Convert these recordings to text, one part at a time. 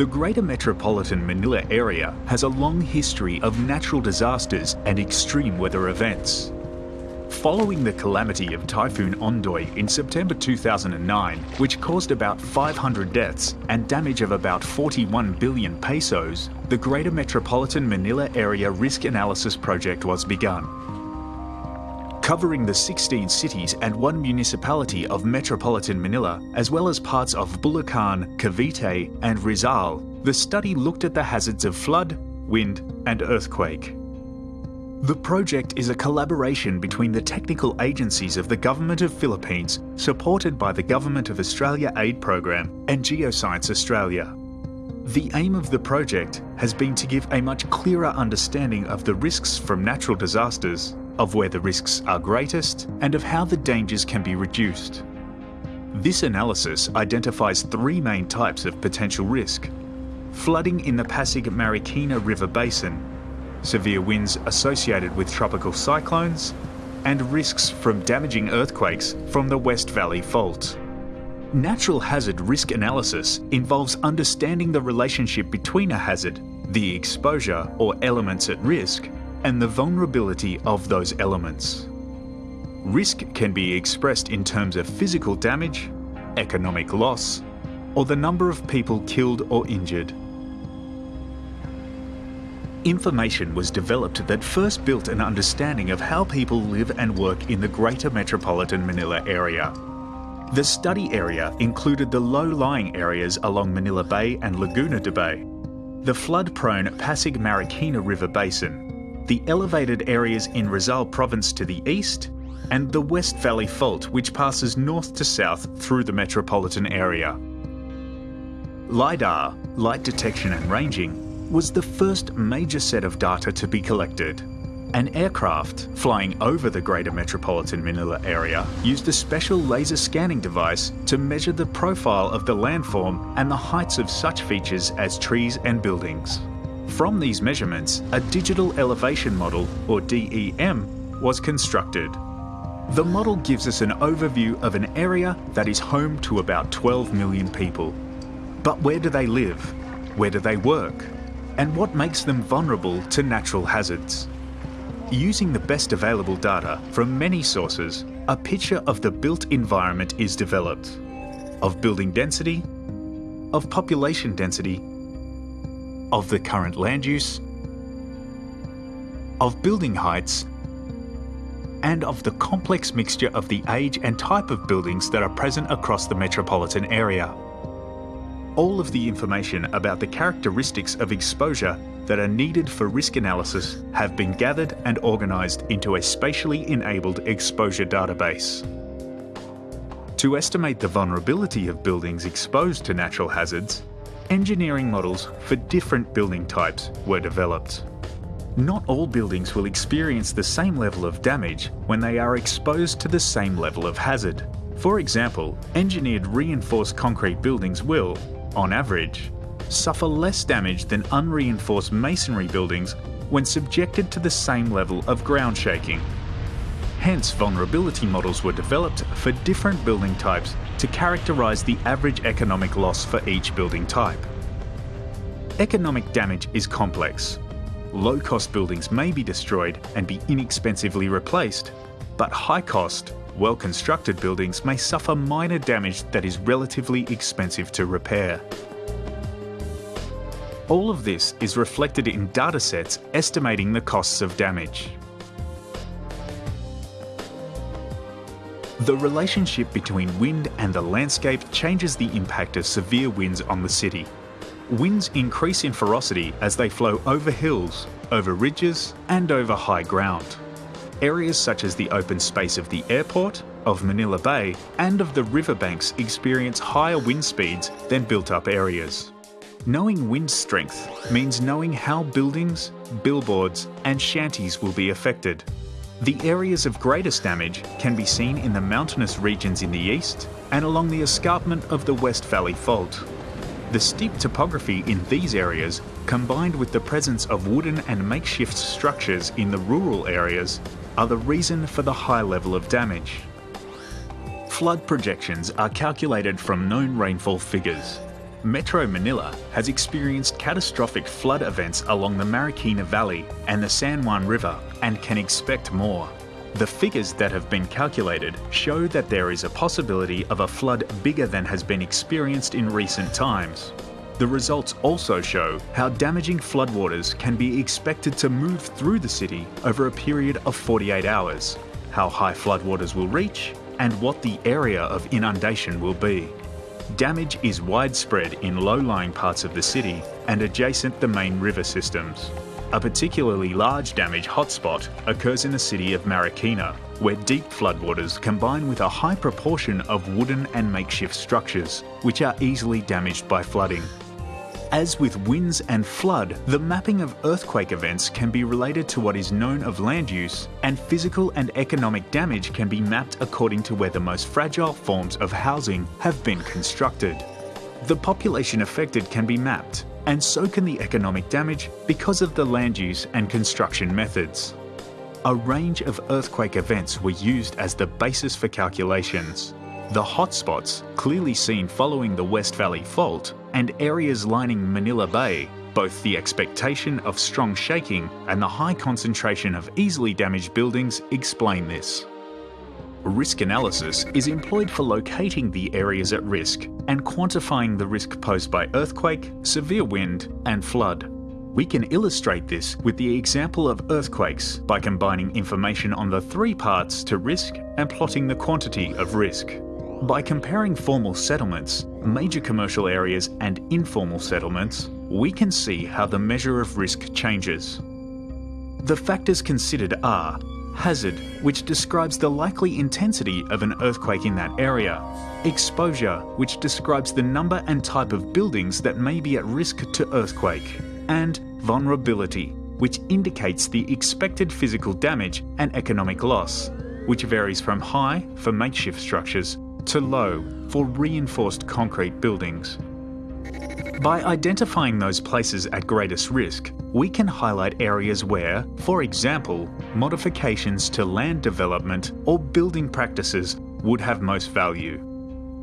The Greater Metropolitan Manila area has a long history of natural disasters and extreme weather events. Following the calamity of Typhoon Ondoy in September 2009, which caused about 500 deaths and damage of about 41 billion pesos, the Greater Metropolitan Manila Area Risk Analysis Project was begun. Covering the 16 cities and one municipality of Metropolitan Manila, as well as parts of Bulacan, Cavite and Rizal, the study looked at the hazards of flood, wind and earthquake. The project is a collaboration between the technical agencies of the Government of Philippines, supported by the Government of Australia Aid Program and Geoscience Australia. The aim of the project has been to give a much clearer understanding of the risks from natural disasters, of where the risks are greatest, and of how the dangers can be reduced. This analysis identifies three main types of potential risk. Flooding in the Pasig Marikina River Basin severe winds associated with tropical cyclones, and risks from damaging earthquakes from the West Valley Fault. Natural hazard risk analysis involves understanding the relationship between a hazard, the exposure or elements at risk, and the vulnerability of those elements. Risk can be expressed in terms of physical damage, economic loss, or the number of people killed or injured information was developed that first built an understanding of how people live and work in the Greater Metropolitan Manila area. The study area included the low-lying areas along Manila Bay and Laguna de Bay, the flood-prone Pasig Marikina River Basin, the elevated areas in Rizal Province to the east, and the West Valley Fault which passes north to south through the metropolitan area. LIDAR, light detection and ranging, was the first major set of data to be collected. An aircraft flying over the Greater Metropolitan Manila area used a special laser scanning device to measure the profile of the landform and the heights of such features as trees and buildings. From these measurements, a digital elevation model, or DEM, was constructed. The model gives us an overview of an area that is home to about 12 million people. But where do they live? Where do they work? and what makes them vulnerable to natural hazards. Using the best available data from many sources, a picture of the built environment is developed, of building density, of population density, of the current land use, of building heights, and of the complex mixture of the age and type of buildings that are present across the metropolitan area all of the information about the characteristics of exposure that are needed for risk analysis have been gathered and organised into a spatially enabled exposure database. To estimate the vulnerability of buildings exposed to natural hazards, engineering models for different building types were developed. Not all buildings will experience the same level of damage when they are exposed to the same level of hazard. For example, engineered reinforced concrete buildings will, on average, suffer less damage than unreinforced masonry buildings when subjected to the same level of ground shaking. Hence, vulnerability models were developed for different building types to characterise the average economic loss for each building type. Economic damage is complex. Low-cost buildings may be destroyed and be inexpensively replaced, but high-cost, well-constructed buildings may suffer minor damage that is relatively expensive to repair. All of this is reflected in datasets estimating the costs of damage. The relationship between wind and the landscape changes the impact of severe winds on the city. Winds increase in ferocity as they flow over hills, over ridges and over high ground areas such as the open space of the airport, of Manila Bay, and of the riverbanks experience higher wind speeds than built-up areas. Knowing wind strength means knowing how buildings, billboards and shanties will be affected. The areas of greatest damage can be seen in the mountainous regions in the east and along the escarpment of the West Valley Fault. The steep topography in these areas, combined with the presence of wooden and makeshift structures in the rural areas, are the reason for the high level of damage. Flood projections are calculated from known rainfall figures. Metro Manila has experienced catastrophic flood events along the Marikina Valley and the San Juan River and can expect more. The figures that have been calculated show that there is a possibility of a flood bigger than has been experienced in recent times. The results also show how damaging floodwaters can be expected to move through the city over a period of 48 hours, how high floodwaters will reach, and what the area of inundation will be. Damage is widespread in low-lying parts of the city and adjacent the main river systems. A particularly large damage hotspot occurs in the city of Marikina, where deep floodwaters combine with a high proportion of wooden and makeshift structures, which are easily damaged by flooding. As with winds and flood, the mapping of earthquake events can be related to what is known of land use, and physical and economic damage can be mapped according to where the most fragile forms of housing have been constructed. The population affected can be mapped, and so can the economic damage because of the land use and construction methods. A range of earthquake events were used as the basis for calculations. The hotspots, clearly seen following the West Valley Fault, and areas lining Manila Bay, both the expectation of strong shaking and the high concentration of easily damaged buildings explain this. Risk analysis is employed for locating the areas at risk and quantifying the risk posed by earthquake, severe wind and flood. We can illustrate this with the example of earthquakes by combining information on the three parts to risk and plotting the quantity of risk. By comparing formal settlements, major commercial areas and informal settlements, we can see how the measure of risk changes. The factors considered are hazard, which describes the likely intensity of an earthquake in that area, exposure, which describes the number and type of buildings that may be at risk to earthquake, and vulnerability, which indicates the expected physical damage and economic loss, which varies from high for makeshift structures to low for reinforced concrete buildings. By identifying those places at greatest risk, we can highlight areas where, for example, modifications to land development or building practices would have most value.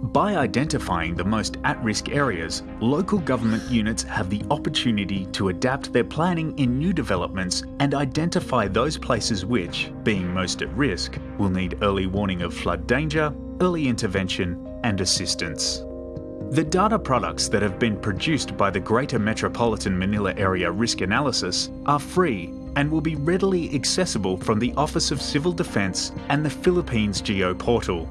By identifying the most at-risk areas, local government units have the opportunity to adapt their planning in new developments and identify those places which, being most at risk, will need early warning of flood danger, early intervention and assistance. The data products that have been produced by the Greater Metropolitan Manila Area Risk Analysis are free and will be readily accessible from the Office of Civil Defence and the Philippines Geo Portal.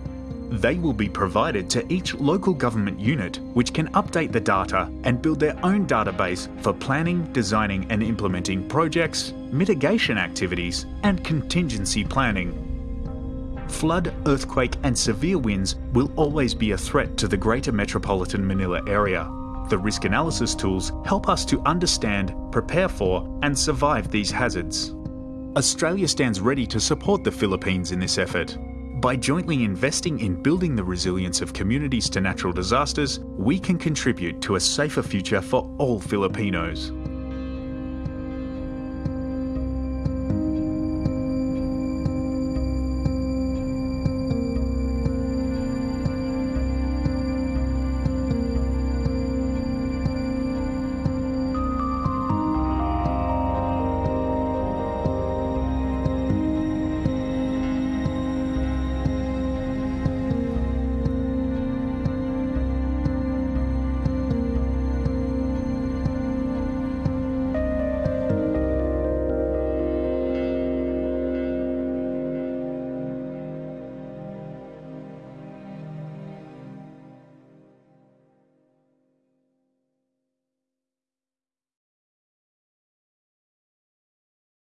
They will be provided to each local government unit which can update the data and build their own database for planning, designing and implementing projects, mitigation activities and contingency planning flood, earthquake and severe winds will always be a threat to the Greater Metropolitan Manila area. The risk analysis tools help us to understand, prepare for and survive these hazards. Australia stands ready to support the Philippines in this effort. By jointly investing in building the resilience of communities to natural disasters, we can contribute to a safer future for all Filipinos.